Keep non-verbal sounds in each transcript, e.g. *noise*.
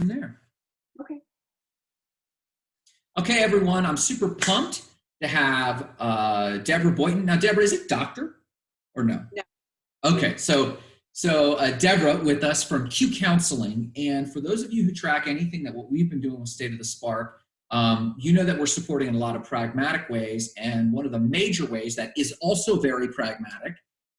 from there. Okay. Okay, everyone, I'm super pumped to have uh, Deborah Boynton. Now, Deborah, is it doctor or no? No. Okay, so so uh, Deborah with us from Cue Counseling, and for those of you who track anything that what we've been doing with State of the Spark, um, you know that we're supporting in a lot of pragmatic ways, and one of the major ways that is also very pragmatic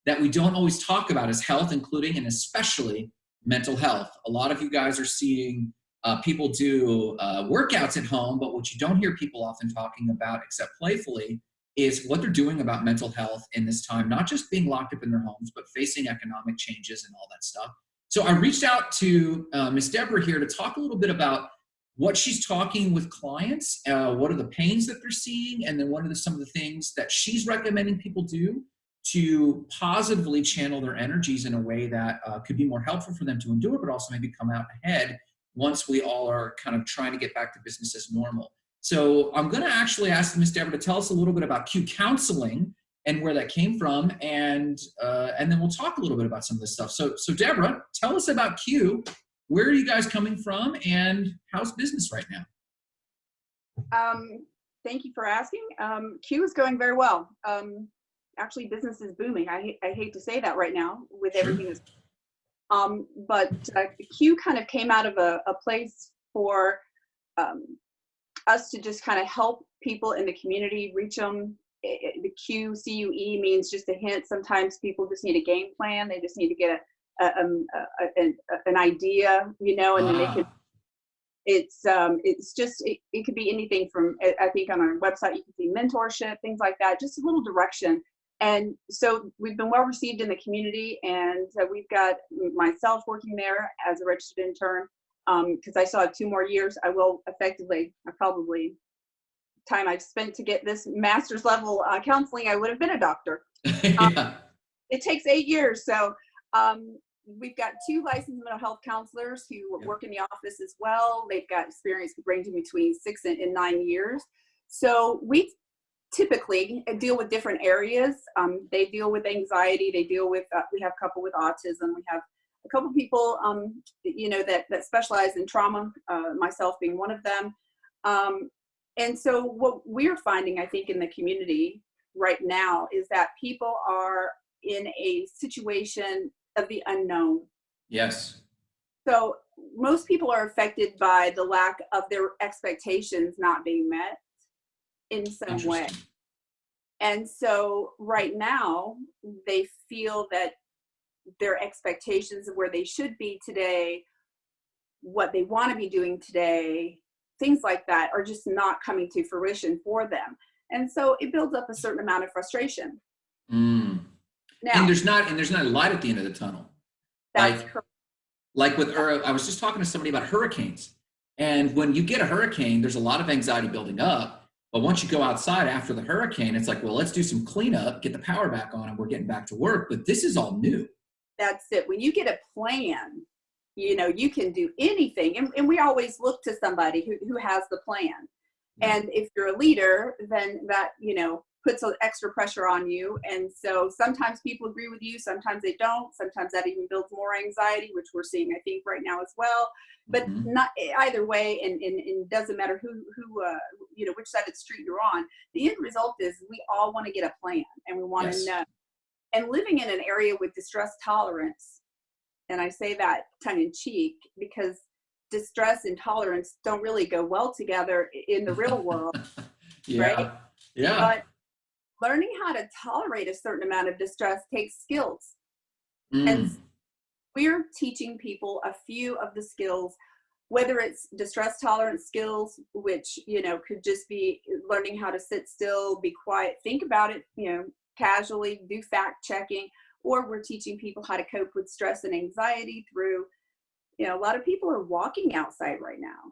that we don't always talk about is health, including and especially mental health. A lot of you guys are seeing uh, people do uh, workouts at home, but what you don't hear people often talking about, except playfully, is what they're doing about mental health in this time, not just being locked up in their homes, but facing economic changes and all that stuff. So I reached out to uh, Miss Deborah here to talk a little bit about what she's talking with clients, uh, what are the pains that they're seeing, and then what are the, some of the things that she's recommending people do to positively channel their energies in a way that uh, could be more helpful for them to endure, but also maybe come out ahead once we all are kind of trying to get back to business as normal. So I'm going to actually ask Ms. Deborah to tell us a little bit about Cue Counseling and where that came from, and uh, and then we'll talk a little bit about some of this stuff. So so Deborah, tell us about Cue. Where are you guys coming from, and how's business right now? Um, thank you for asking. Um, Cue is going very well. Um, actually, business is booming. I I hate to say that right now with everything that's um, but uh, Cue kind of came out of a, a place for um, us to just kind of help people in the community reach them. the Cue C U E means just a hint. Sometimes people just need a game plan. They just need to get a, a, um, a, a an, an idea, you know, and then they can. Ah, It's um, it's just it, it could be anything from I I think on our website you can see mentorship, things like that, just a little direction and so we've been well received in the community and we've got myself working there as a registered intern because i still have two more years i will effectively i probably time i've spent to get this master's level uh, counseling i would have been a doctor *laughs* yeah. it takes eight years so um, we've got two licensed mental health counselors who Yeah. work in the office as well they've got experience ranging between six and, and nine years so we typically uh, deal with different areas. Um, they deal with anxiety. They deal with, uh, we have a couple with autism. We have a couple people, um, you know, that, that specialize in trauma, uh, myself being one of them. Um, and so what we're finding, I think, in the community right now is that people are in a situation of the unknown. Yes. So most people are affected by the lack of their expectations not being met in some way. And so right now they feel that their expectations of where they should be today, what they want to be doing today, things like that are just not coming to fruition for them. And so it builds up a certain amount of frustration. Mm. Now, And there's not and there's not a light at the end of the tunnel. that's like- correct. like with I was just talking to somebody about hurricanes. And when you get a hurricane, there's a lot of anxiety building up. But once you go outside after the hurricane, it's like, well, let's do some cleanup, get the power back on, and we're getting back to work. But this is all new. that's it. When you get a plan, you know, you can do anything. And, and we always look to somebody who, who has the plan. And if you're a leader, then that, you know, puts an extra pressure on you. And so sometimes people agree with you, sometimes they don't. Sometimes that even builds more anxiety, which we're seeing, I think, right now as well. But Mhm. not either way, and, and, and doesn't matter who, who uh, you know, which side of the street you're on. The end result is we all want to get a plan and we want Yes. to know. And living in an area with distress tolerance, and I say that tongue in cheek because distress and tolerance don't really go well together in the real world. *laughs* yeah. Right? Yeah. But learning how to tolerate a certain amount of distress takes skills. Mm. And we're teaching people a few of the skills, whether it's distress tolerance skills, which, you know, could just be learning how to sit still, be quiet, think about it, you know, casually, do fact checking, or we're teaching people how to cope with stress and anxiety through, you know, a lot of people are walking outside right now.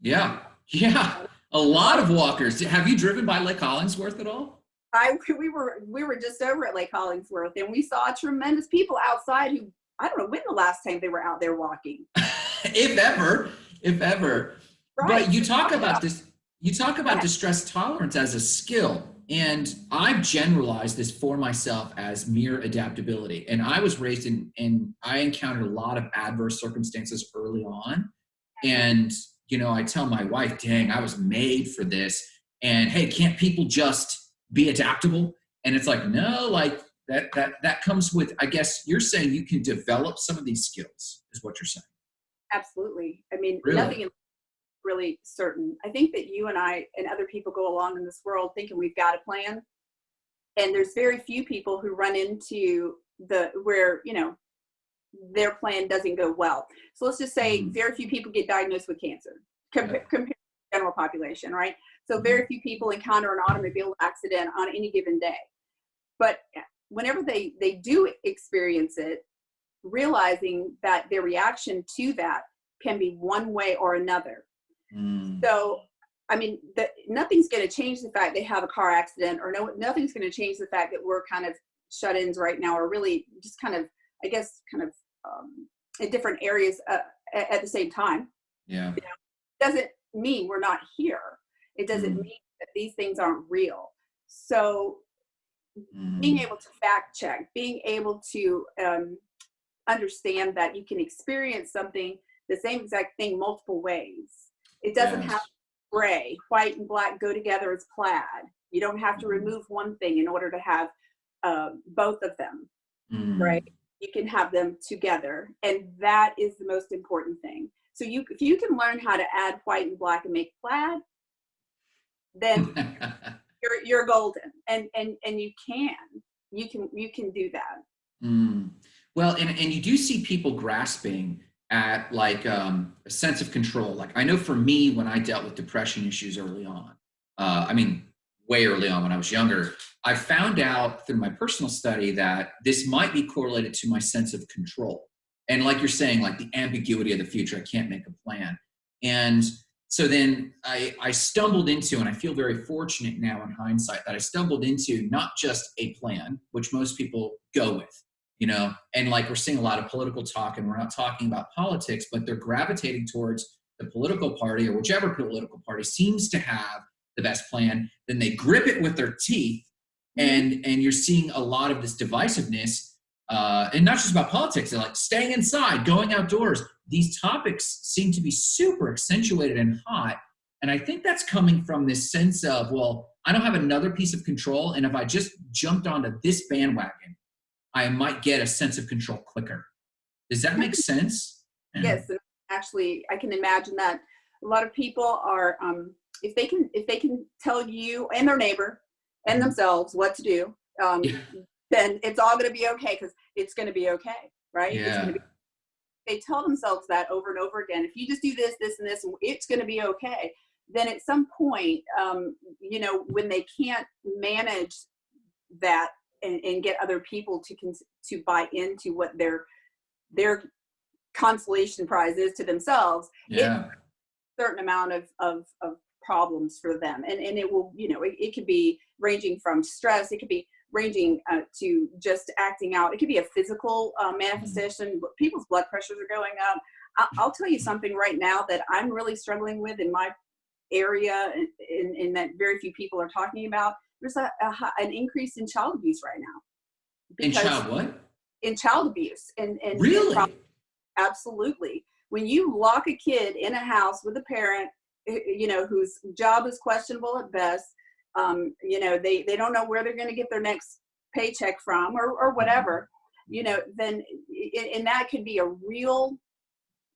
yeah. *laughs* Yeah. A lot of walkers. Have you driven by Lake Hollingsworth at all? I *laughs* we were we were just over at Lake Hollingsworth and we saw tremendous people outside who I don't know when the last time they were out there walking. *laughs* if ever. If ever. Right. But you talk about this. You talk about Yeah. distress tolerance as a skill, and I've generalized this for myself as mere adaptability. And I was raised in, and I encountered a lot of adverse circumstances early on, And, you know, I tell my wife, dang, I was made for this. And hey, can't people just be adaptable? And it's like, no, like that that that comes with, I guess you're saying you can develop some of these skills, is what you're saying. Absolutely. I mean, Really? nothing really certain. I think that you and I and other people go along in this world thinking we've got a plan. And there's very few people who run into the where, you know, their plan doesn't go well. So let's just say Mhm. very few people get diagnosed with cancer compared Yeah. compared to the general population, right? So very few people encounter an automobile accident on any given day. But whenever they they do experience it, realizing that their reaction to that can be one way or another. Mm. So, I mean, the, nothing's going to change the fact they have a car accident, or no, nothing's going to change the fact that we're kind of shut-ins right now, or really just kind of, I guess, kind of um, in different areas uh, at, at the same time. Yeah. Doesn't mean we're not here. It doesn't Mhm. mean that these things aren't real. So, Mm. being able to fact check, being able to um, understand that you can experience something, the same exact thing, multiple ways. It doesn't Yes. have gray, white and black go together as plaid. You don't have to Mhm. remove one thing in order to have uh, both of them, Mm. right? You can have them together, and that is the most important thing. So you, if you can learn how to add white and black and make plaid, then *laughs* you're you're golden, and and and you can, you can you can do that. Mm. Well, and, and you do see people grasping at like um, a sense of control. Like I know for me, when I dealt with depression issues early on, uh, I mean, way early on when I was younger, I found out through my personal study that this might be correlated to my sense of control. And like you're saying, like the ambiguity of the future, I can't make a plan. And so then I, I stumbled into, and I feel very fortunate now in hindsight that I stumbled into not just a plan, which most people go with, you know, and like we're seeing a lot of political talk, and we're not talking about politics, but they're gravitating towards the political party or whichever political party seems to have the best plan. Then they grip it with their teeth, and and you're seeing a lot of this divisiveness. Uh, and not just about politics, they're like staying inside, going outdoors. These topics seem to be super accentuated and hot. And I think that's coming from this sense of, well, I don't have another piece of control. And if I just jumped onto this bandwagon, I might get a sense of control quicker. Does that make sense? Yes, actually, I can imagine that a lot of people are, um, if they can, if they can tell you and their neighbor and themselves what to do, um, Yeah. then it's all going to be okay because it's going to be okay, right? Yeah. They tell themselves that over and over again. If you just do this, this, and this, it's going to be okay. Then at some point, um, you know, when they can't manage that and, and get other people to cons- to buy into what their their consolation prize is to themselves, Yeah. certain amount of, of, of problems for them. And, and it will, you know, it, it could be ranging from stress, it could be ranging uh, to just acting out. It could be a physical uh, manifestation. People's blood pressures are going up. I'll, I'll tell you something right now that I'm really struggling with in my area and, and, and that very few people are talking about. There's a, a, an increase in child abuse right now. In child what? in child abuse and, and Really? absolutely when you lock a kid in a house with a parent eh, you know whose job is questionable at best um, you know they they don't know where they're going to get their next paycheck from or, or whatever you know then i- and that could be a real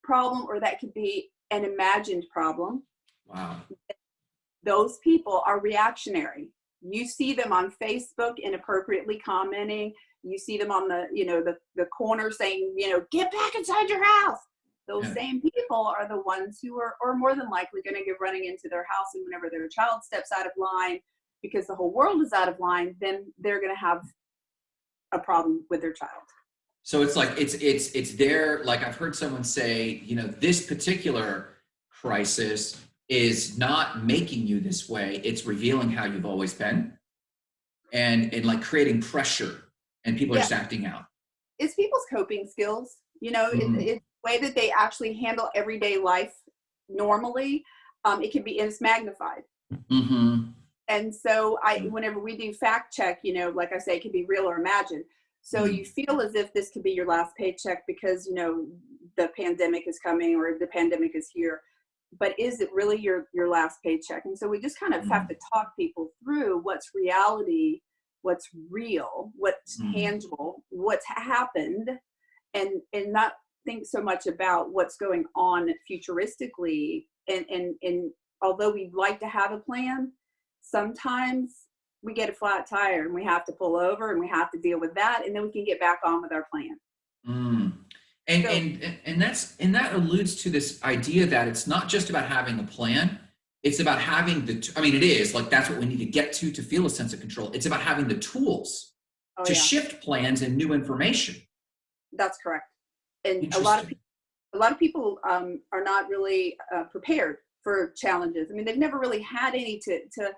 problem or that could be an imagined problem. Wow. those people are reactionary. You see them on facebook inappropriately commenting. You see them on the you know the, the corner saying you know get back inside your house. Those Yeah. same people are the ones who are, are more than likely going to get running into their house and whenever their child steps out of line because the whole world is out of line then they're going to have a problem with their child So it's like it's it's it's there. Like I've heard someone say, you know, this particular crisis is not making you this way. It's revealing how you've always been, and and like creating pressure, and people are Yeah. just acting out. it's people's coping skills you know Mhm. it, it's the way that they actually handle everyday life normally um, it can be it's magnified Mm-hmm. and so i Mm. whenever we do fact check you know like i say it can be real or imagined so Mhm. you feel as if this could be your last paycheck because you know the pandemic is coming or the pandemic is here but is it really your your last paycheck and so we just kind of have to talk people through what's reality what's real what's Mhm. tangible what's happened and and not think so much about what's going on futuristically and and and although we'd like to have a plan sometimes we get a flat tire and we have to pull over and we have to deal with that and then we can get back on with our plan Mm. And, So- and and that's and that alludes to this idea that it's not just about having a plan. It's about having the. I mean, it is like that's what we need to get to to feel a sense of control. It's about having the tools oh to yeah shift plans and new information. that's correct and a lot of people a lot of people um, are not really uh, prepared for challenges. I mean, they've never really had any to to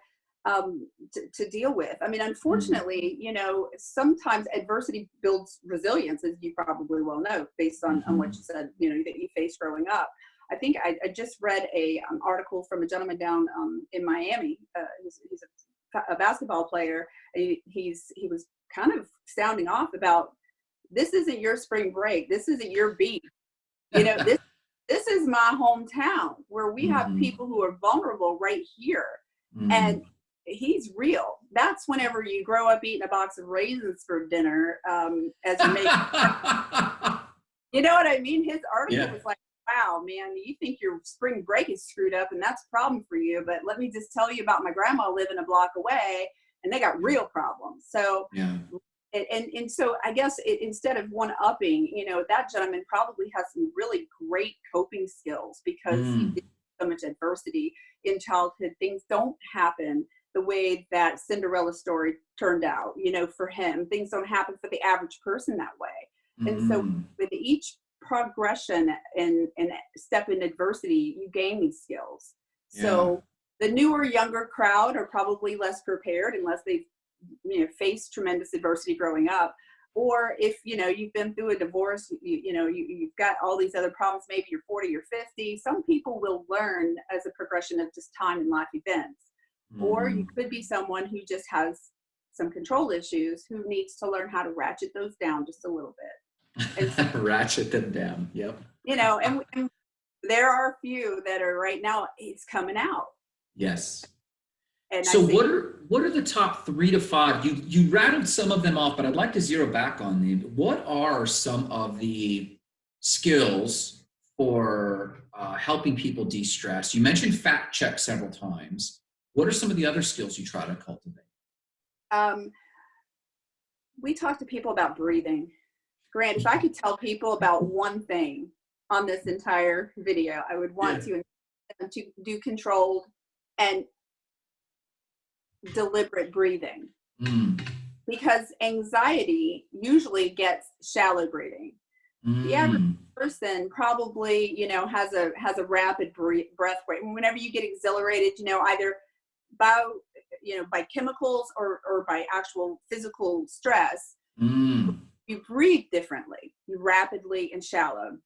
um, to, to deal with. I mean, unfortunately, you know, sometimes adversity builds resilience, as you probably well know, based on, on what you said. You know, that you faced growing up. I think I, I just read a um, article from a gentleman down um, in Miami. Uh, he's, he's a, a basketball player. He, he's he was kind of sounding off about this isn't your spring break. This isn't your beat. You know, *laughs* this this is my hometown where we have Mhm. people who are vulnerable right here. Mm. And he's real. That's whenever you grow up eating a box of raisins for dinner um, as you make. *laughs* you know what I mean? His article Yeah. was like, wow, man, you think your spring break is screwed up and that's a problem for you. But let me just tell you about my grandma living a block away and they got real problems. So, yeah. And, and, and so I guess it, instead of one upping, you know, that gentleman probably has some really great coping skills because he Mm. did so much adversity in childhood. Things don't happen the way that Cinderella story turned out, you know, for him. Things don't happen for the average person that way. And so Mm. with each progression and, and step in adversity, you gain these skills. So the newer, younger crowd are probably less prepared unless they've you know faced tremendous adversity growing up. Or if you know you've been through a divorce, you, you know you, you've got all these other problems. Maybe you're 40 or 50. Some people will learn as a progression of just time and life events. Or you Mm. could be someone who just has some control issues who needs to learn how to ratchet those down just a little bit. *laughs* ratchet them down. Yep. You know, and, and there are a few that are right now. It's coming out. Yes. And So what are what are the top three to five? You you rattled some of them off, but I'd like to zero back on them. What are some of the skills for uh, helping people de-stress? You mentioned fact check several times. What are some of the other skills you try to cultivate? um, we talk to people about breathing. Grant, if I could tell people about one thing on this entire video, I would want to to do controlled and deliberate breathing. Mm, because anxiety usually gets shallow breathing. The average mm, person probably you know has a has a rapid bre- breath rate. Whenever you get exhilarated you know either by you know by chemicals or or by actual physical stress mm, you breathe differently. You rapidly and shallow.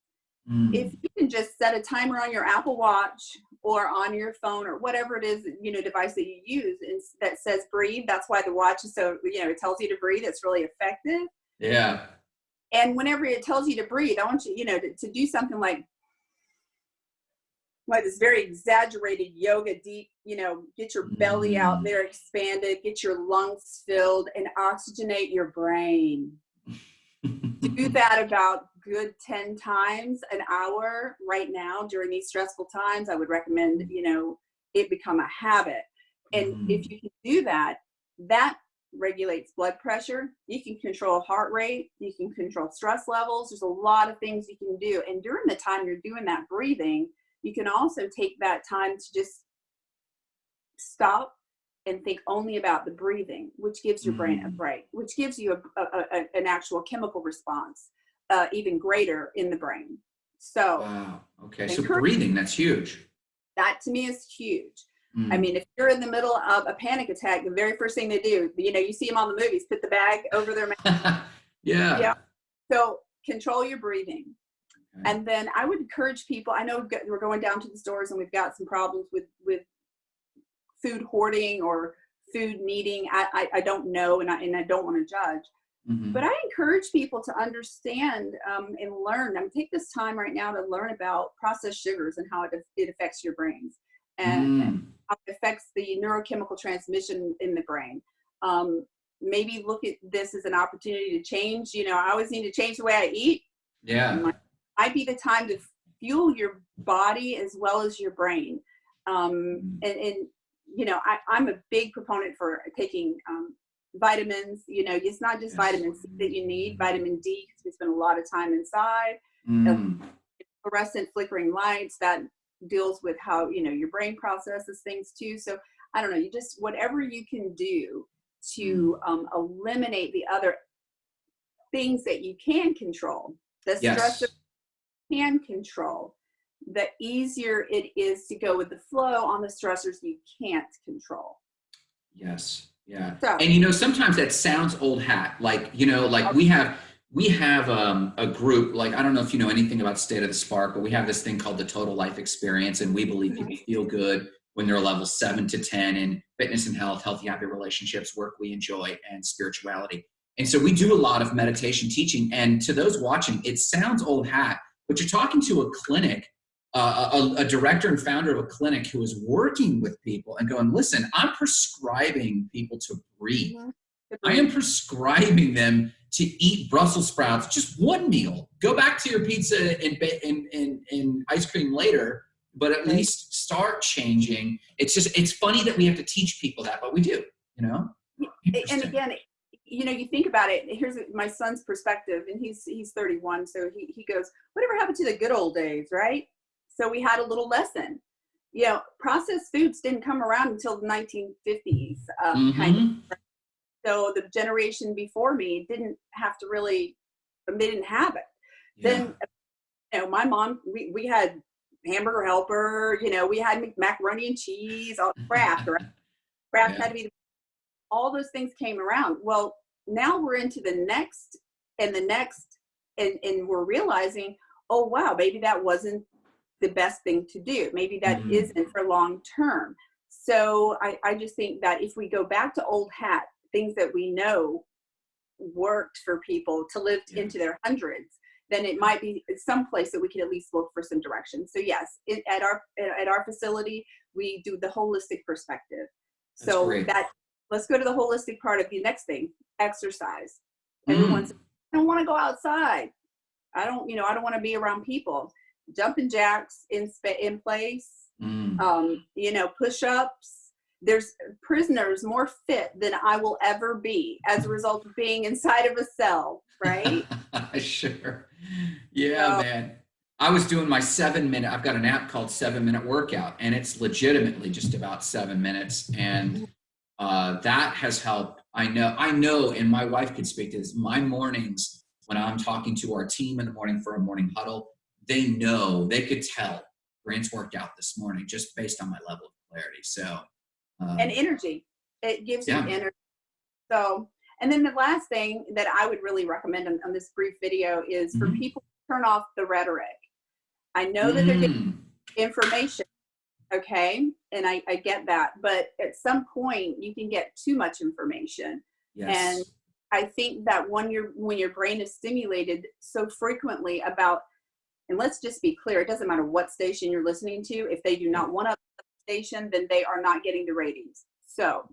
Mm. if you can just set a timer on your apple watch or on your phone or whatever it is you know device that you use and that says breathe that's why the watch is so you know it tells you to breathe it's really effective yeah. and whenever it tells you to breathe i want you you know to, to do something like like this very exaggerated yoga deep you know get your belly out Mm. there expanded get your lungs filled and oxygenate your brain *laughs* do that about good 10 times an hour right now during these stressful times i would recommend you know it become a habit and Mm. if you can do that that regulates blood pressure you can control heart rate you can control stress levels there's a lot of things you can do and during the time you're doing that breathing you can also take that time to just stop and think only about the breathing which gives your brain a Mm. break which gives you a, a, a, an actual chemical response uh, even greater in the brain so Wow. Okay. So breathing, that's huge. that to me is huge I Mm. mean, if you're in the middle of a panic attack, the very first thing they do, you know, you see them on the movies, put the bag over their mouth. *laughs* yeah. Yeah. So control your breathing. Okay. And then I would encourage people. I know got, we're going down to the stores and we've got some problems with with food hoarding or food needing. I I, I don't know, and I and I don't want to judge. Mhm. But I encourage people to understand um, and learn. I'm take this time right now to learn about processed sugars and how it, it affects your brains and Mm. how it affects the neurochemical transmission in the brain. Um, maybe look at this as an opportunity to change. You know, I always need to change the way I eat. Yeah. Might be the time to fuel your body as well as your brain. Um, Mm. and, and you know, I, I'm a big proponent for taking um, vitamins. You know, it's not just Yes. vitamin C that you need, vitamin D because we spend a lot of time inside. Mm. Fluorescent flickering lights that deals with how you know your brain processes things too. So I don't know. You just whatever you can do to Mm. um, eliminate the other things that you can control, the stress Yes. that you can control, the easier it is to go with the flow on the stressors you can't control. Yes. Yeah. So And you know, sometimes that sounds old hat. Like, you know, like we have we have um, a group, like I don't know if you know anything about State of the Spark, but we have this thing called the Total Life Experience, and we believe people feel good when they're level seven to ten in fitness and health, healthy, happy relationships, work we enjoy, and spirituality. And so we do a lot of meditation teaching. And to those watching, it sounds old hat, but you're talking to a clinic uh, a, a, director and founder of a clinic who is working with people and going, listen, I'm prescribing people to breathe. I am prescribing them to eat Brussels sprouts, just one meal. Go back to your pizza and, and, and, and ice cream later, but at least start changing. It's just, it's funny that we have to teach people that, but we do, you know? and again you know you think about it here's my son's perspective and he's he's 31 so he, he goes whatever happened to the good old days right so we had a little lesson you know processed foods didn't come around until the 1950s um, kind of Mhm. so the generation before me didn't have to really they didn't have it Yeah. then you know my mom we, we had hamburger helper you know we had macaroni and cheese all Kraft right *laughs* Kraft Yeah. had to be all those things came around well now we're into the next and the next and and we're realizing oh wow maybe that wasn't the best thing to do maybe that Mhm. not for long term so I, I just think that if we go back to old hat things that we know worked for people to live Yeah. into their hundreds then it might be some place that we can at least look for some direction so yes it, at our at our facility we do the holistic perspective That's so great. that let's go to the holistic part of the next thing exercise Mm. everyone's i don't want to go outside i don't you know i don't want to be around people jumping jacks in in place Mm. um you know push-ups there's prisoners more fit than i will ever be as a result of being inside of a cell right *laughs* sure. Yeah, So- man. I was doing my seven minute, I've got an app called Seven Minute Workout, and it's legitimately just about seven minutes. And uh, that has helped. I know, I know, and my wife could speak to this. My mornings, when I'm talking to our team in the morning for a morning huddle, they know, they could tell Grant's worked out this morning just based on my level of clarity. So, um, and energy it gives Yeah. you energy so and then the last thing that i would really recommend on, on this brief video is for Mhm. people to turn off the rhetoric i know that they're getting mm, information okay and I, I get that but at some point you can get too much information yes. and i think that when your when your brain is stimulated so frequently about and let's just be clear it doesn't matter what station you're listening to if they do not want a station then they are not getting the ratings so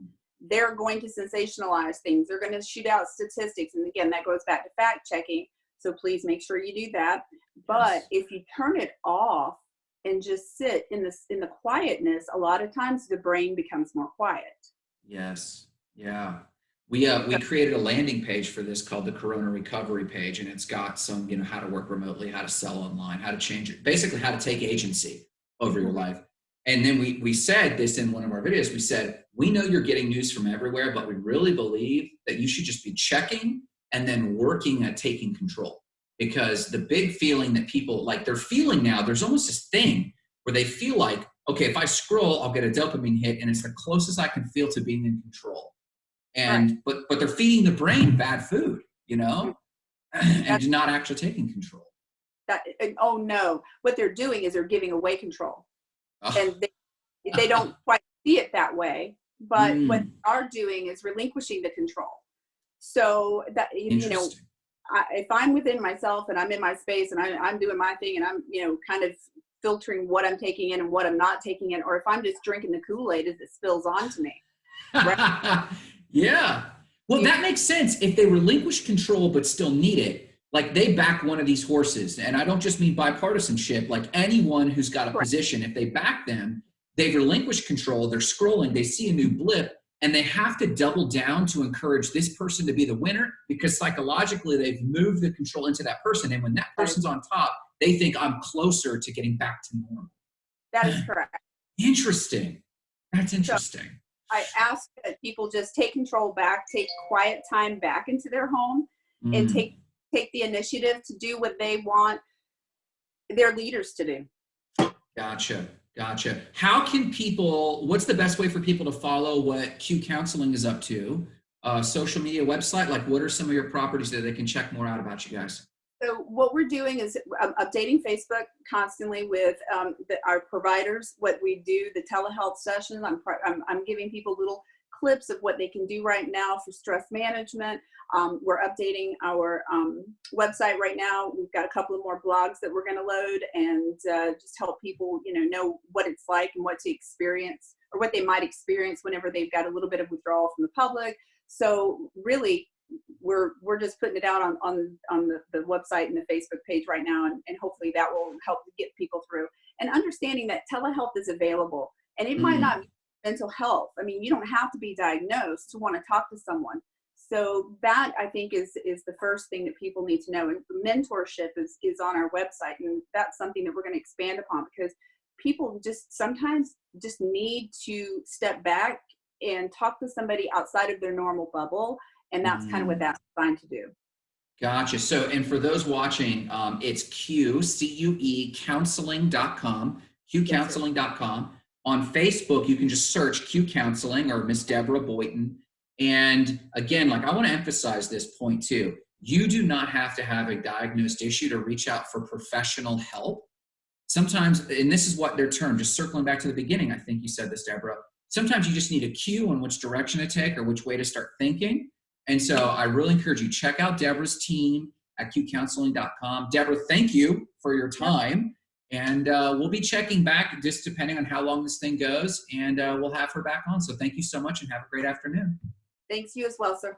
they're going to sensationalize things they're going to shoot out statistics and again that goes back to fact checking so please make sure you do that but Yes. if you turn it off and just sit in this in the quietness a lot of times the brain becomes more quiet Yes. Yeah. We uh, we created a landing page for this called the Corona Recovery page, and it's got some you know how to work remotely, how to sell online, how to change it, basically how to take agency over your life. And then we we said this in one of our videos. We said we know you're getting news from everywhere, but we really believe that you should just be checking and then working at taking control. Because the big feeling that people like they're feeling now, there's almost this thing where they feel like, okay, if I scroll, I'll get a dopamine hit, and it's the closest I can feel to being in control. And but but they're feeding the brain bad food, you know, and not actually taking control. that oh no. What they're doing is they're giving away control. Oh, and they, they don't *laughs* quite see it that way but what Mm. they are doing is relinquishing the control. So that you know, I, if I'm within myself and I'm in my space and I, I'm doing my thing and I'm you know kind of filtering what I'm taking in and what I'm not taking in, or if I'm just drinking the Kool Aid as it spills onto me. *laughs* yeah. Well, that makes sense. If they relinquish control but still need it, like they back one of these horses, and I don't just mean bipartisanship, like anyone who's got a Correct. position, if they back them, they've relinquished control, they're scrolling, they see a new blip, and they have to double down to encourage this person to be the winner because psychologically they've moved the control into that person. And when that person's on top, they think I'm closer to getting back to normal. That is *sighs* correct. Interesting. That's interesting. I ask that people just take control back, take quiet time back into their home, and Mm. take take the initiative to do what they want their leaders to do. Gotcha. Gotcha. How can people, what's the best way for people to follow what Cue Counseling is up to? Uh, social media website? Like, what are some of your properties that they can check more out about you guys? So what we're doing is um, updating Facebook constantly with um, the, our providers, what we do, the telehealth sessions. I'm, I'm, I'm giving people little clips of what they can do right now for stress management. Um, we're updating our um, website right now. We've got a couple of more blogs that we're going to load and uh, just help people, you know, know what it's like and what to experience or what they might experience whenever they've got a little bit of withdrawal from the public. So really, we're we're just putting it out on on on the, the website and the Facebook page right now, and, and hopefully that will help get people through. And understanding that telehealth is available, and it might Mm. not be mental health. I mean, you don't have to be diagnosed to want to talk to someone. So that I think is is the first thing that people need to know. And mentorship is is on our website, and that's something that we're going to expand upon because people just sometimes just need to step back and talk to somebody outside of their normal bubble and that's kind of what Mm. that's designed to do. Gotcha. So, and for those watching, um, it's Cue, C U E, counseling.com, cuecounseling.com. On Facebook, you can just search Cue Counseling or Miss Deborah Boynton. And again, like I want to emphasize this point too. You do not have to have a diagnosed issue to reach out for professional help. Sometimes, and this is what they're termed, just circling back to the beginning, I think you said this, Deborah. Sometimes you just need a cue on which direction to take or which way to start thinking. And so I really encourage you, check out Deborah's team at cuecounseling.com. Deborah, thank you for your time. And uh, we'll be checking back just depending on how long this thing goes. And uh, we'll have her back on. So thank you so much and have a great afternoon. Thanks you as well, sir.